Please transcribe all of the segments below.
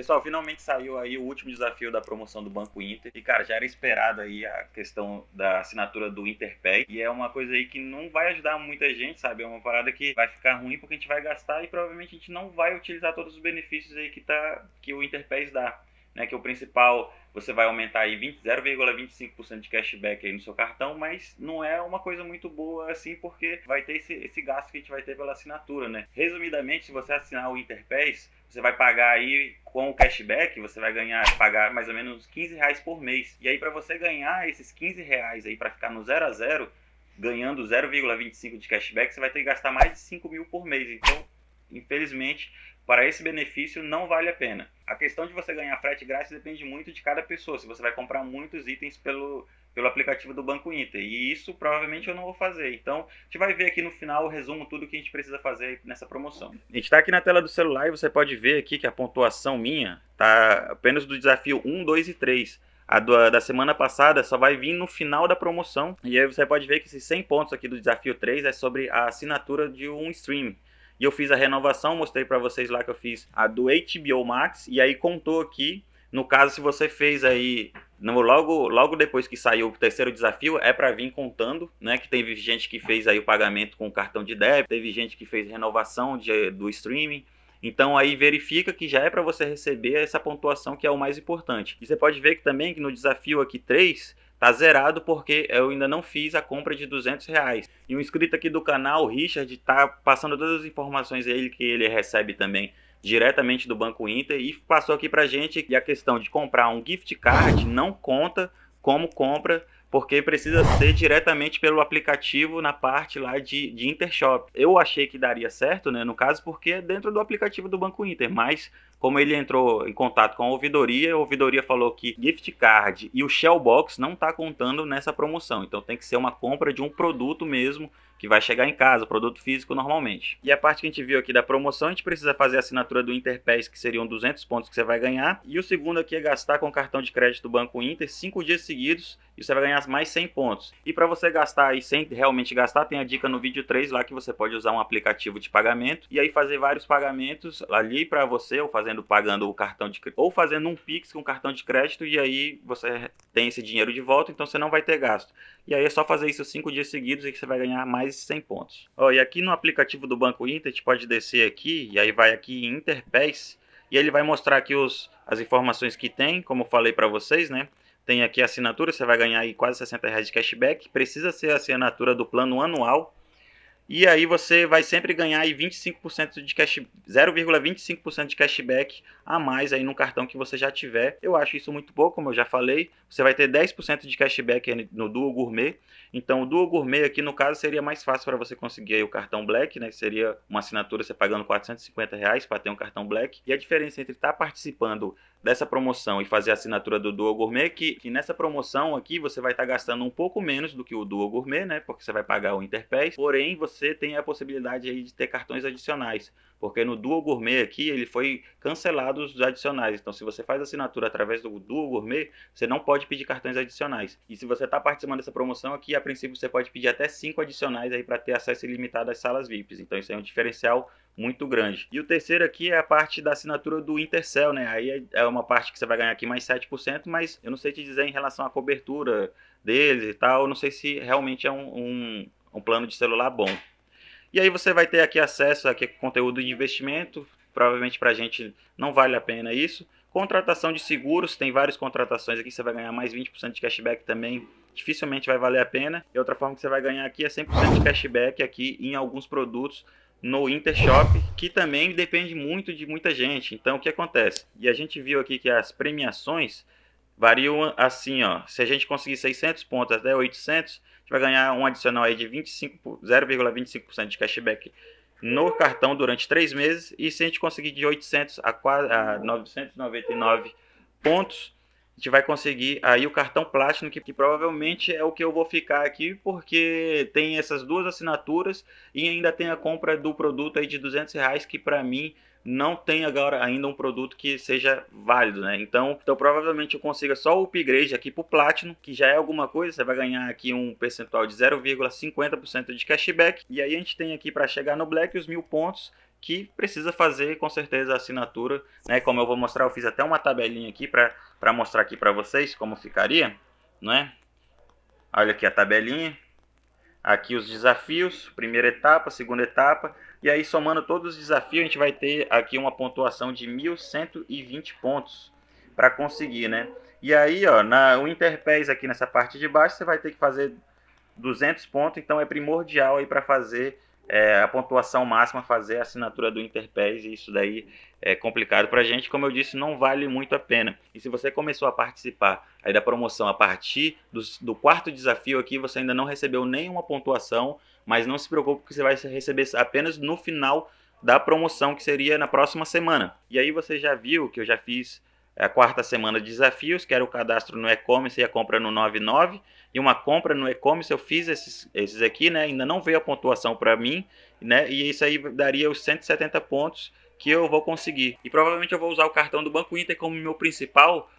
Pessoal, finalmente saiu aí o último desafio da promoção do Banco Inter. E, cara, já era esperado aí a questão da assinatura do Interpay. E é uma coisa aí que não vai ajudar muita gente, sabe? É uma parada que vai ficar ruim porque a gente vai gastar e provavelmente a gente não vai utilizar todos os benefícios aí que, tá, que o Interpay dá. Né, que o principal você vai aumentar aí 0,25% de cashback aí no seu cartão, mas não é uma coisa muito boa assim, porque vai ter esse, esse gasto que a gente vai ter pela assinatura, né? Resumidamente, se você assinar o Interpays, você vai pagar aí com o cashback, você vai ganhar, pagar mais ou menos 15 reais por mês. E aí para você ganhar esses 15 reais aí para ficar no 0 a 0, ganhando 0,25 de cashback, você vai ter que gastar mais de 5 mil por mês. Então, infelizmente, para esse benefício não vale a pena. A questão de você ganhar frete grátis depende muito de cada pessoa. Se você vai comprar muitos itens pelo, pelo aplicativo do Banco Inter. E isso provavelmente eu não vou fazer. Então, a gente vai ver aqui no final o resumo tudo que a gente precisa fazer nessa promoção. A gente está aqui na tela do celular e você pode ver aqui que a pontuação minha está apenas do desafio 1, 2 e 3. A do, da semana passada só vai vir no final da promoção. E aí você pode ver que esses 100 pontos aqui do desafio 3 é sobre a assinatura de um stream. E eu fiz a renovação, mostrei para vocês lá que eu fiz a do HBO Max. E aí contou aqui, no caso se você fez aí no, logo, logo depois que saiu o terceiro desafio, é para vir contando, né? Que teve gente que fez aí o pagamento com cartão de débito, teve gente que fez renovação de, do streaming. Então aí verifica que já é para você receber essa pontuação que é o mais importante. E você pode ver que também que no desafio aqui 3 tá zerado porque eu ainda não fiz a compra de 200 reais. E um inscrito aqui do canal, Richard, tá passando todas as informações ele que ele recebe também diretamente do Banco Inter e passou aqui pra gente que a questão de comprar um gift card não conta como compra porque precisa ser diretamente pelo aplicativo na parte lá de, de Intershop. Eu achei que daria certo, né, no caso, porque é dentro do aplicativo do Banco Inter, mas como ele entrou em contato com a ouvidoria, a ouvidoria falou que gift card e o Shellbox não está contando nessa promoção, então tem que ser uma compra de um produto mesmo que vai chegar em casa, produto físico normalmente. E a parte que a gente viu aqui da promoção, a gente precisa fazer a assinatura do Interpass, que seriam 200 pontos que você vai ganhar. E o segundo aqui é gastar com cartão de crédito do Banco Inter 5 dias seguidos e você vai ganhar mais 100 pontos. E para você gastar aí sem realmente gastar, tem a dica no vídeo 3 lá que você pode usar um aplicativo de pagamento e aí fazer vários pagamentos ali para você, ou fazendo pagando o cartão de ou fazendo um Pix com cartão de crédito e aí você tem esse dinheiro de volta, então você não vai ter gasto. E aí é só fazer isso 5 dias seguidos e que você vai ganhar mais mais 100 pontos. Ó, e aqui no aplicativo do Banco Inter, a gente pode descer aqui, e aí vai aqui em Interpass, e ele vai mostrar aqui os, as informações que tem, como eu falei para vocês, né? Tem aqui a assinatura, você vai ganhar aí quase 60 reais de cashback. Precisa ser a assinatura do plano anual, e aí você vai sempre ganhar aí 25% de cash, 0,25% de cashback a mais aí no cartão que você já tiver. Eu acho isso muito pouco, como eu já falei. Você vai ter 10% de cashback no Duo Gourmet. Então o Duo Gourmet aqui no caso seria mais fácil para você conseguir o cartão Black, né? Seria uma assinatura você pagando 450 reais para ter um cartão Black. E a diferença entre estar tá participando dessa promoção e fazer a assinatura do Duo Gourmet, que, que nessa promoção aqui você vai estar tá gastando um pouco menos do que o Duo Gourmet, né? Porque você vai pagar o Interpass, porém você tem a possibilidade aí de ter cartões adicionais, porque no Duo Gourmet aqui ele foi cancelado os adicionais, então se você faz assinatura através do Duo Gourmet, você não pode pedir cartões adicionais. E se você está participando dessa promoção aqui, a princípio você pode pedir até 5 adicionais aí para ter acesso ilimitado às salas VIPs, então isso é um diferencial muito grande. E o terceiro aqui é a parte da assinatura do Intercell, né? Aí é, é uma parte que você vai ganhar aqui mais 7%, mas eu não sei te dizer em relação à cobertura deles e tal, eu não sei se realmente é um, um, um plano de celular bom. E aí você vai ter aqui acesso a conteúdo de investimento, provavelmente para a gente não vale a pena isso. Contratação de seguros, tem várias contratações aqui, você vai ganhar mais 20% de cashback também, dificilmente vai valer a pena. E outra forma que você vai ganhar aqui é 100% de cashback aqui em alguns produtos no Intershop, que também depende muito de muita gente. Então, o que acontece? E a gente viu aqui que as premiações variam assim, ó. Se a gente conseguir 600 pontos até 800, a gente vai ganhar um adicional aí de 0,25% de cashback no cartão durante 3 meses. E se a gente conseguir de 800 a, a 999 pontos, gente vai conseguir aí o cartão Platinum, que, que, provavelmente é o que eu vou ficar aqui, porque tem essas duas assinaturas e ainda tem a compra do produto aí de 200 reais, que para mim não tem agora ainda um produto que seja válido, né? Então, então provavelmente eu consiga só o upgrade aqui para o Platinum, que já é alguma coisa, você vai ganhar aqui um percentual de 0,50% de cashback, e aí a gente tem aqui para chegar no Black os mil pontos, que precisa fazer com certeza a assinatura, né? Como eu vou mostrar, eu fiz até uma tabelinha aqui para mostrar aqui para vocês como ficaria, não é? Olha aqui a tabelinha. Aqui os desafios, primeira etapa, segunda etapa, e aí somando todos os desafios, a gente vai ter aqui uma pontuação de 1120 pontos para conseguir, né? E aí, ó, na, o Interpés aqui nessa parte de baixo, você vai ter que fazer 200 pontos, então é primordial aí para fazer é, a pontuação máxima, fazer a assinatura do Interpés, e isso daí é complicado para a gente, como eu disse, não vale muito a pena. E se você começou a participar aí da promoção a partir do, do quarto desafio aqui, você ainda não recebeu nenhuma pontuação, mas não se preocupe que você vai receber apenas no final da promoção, que seria na próxima semana. E aí você já viu que eu já fiz a quarta semana de desafios, que era o cadastro no e-commerce e a compra no 99. E uma compra no e-commerce, eu fiz esses, esses aqui, né? Ainda não veio a pontuação para mim, né? E isso aí daria os 170 pontos que eu vou conseguir. E provavelmente eu vou usar o cartão do Banco Inter como meu principal,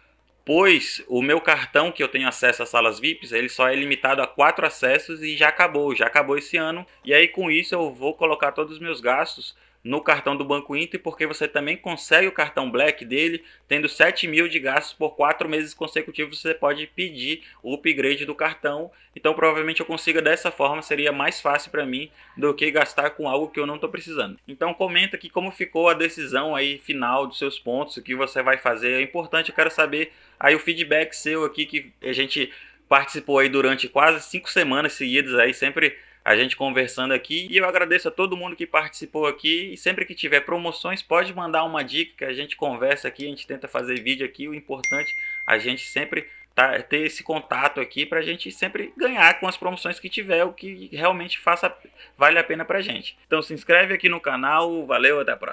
pois o meu cartão que eu tenho acesso às salas VIPs, ele só é limitado a quatro acessos e já acabou, já acabou esse ano. E aí com isso eu vou colocar todos os meus gastos no cartão do Banco Inter, porque você também consegue o cartão Black dele, tendo 7 mil de gastos por 4 meses consecutivos, você pode pedir o upgrade do cartão. Então provavelmente eu consiga dessa forma, seria mais fácil para mim do que gastar com algo que eu não estou precisando. Então comenta aqui como ficou a decisão aí final dos seus pontos, o que você vai fazer. É importante, eu quero saber aí o feedback seu aqui, que a gente participou aí durante quase 5 semanas seguidas aí, sempre a gente conversando aqui. E eu agradeço a todo mundo que participou aqui. E sempre que tiver promoções, pode mandar uma dica que a gente conversa aqui, a gente tenta fazer vídeo aqui. O importante a gente sempre tá, ter esse contato aqui para a gente sempre ganhar com as promoções que tiver, o que realmente faça vale a pena para gente. Então se inscreve aqui no canal, valeu, até a próxima.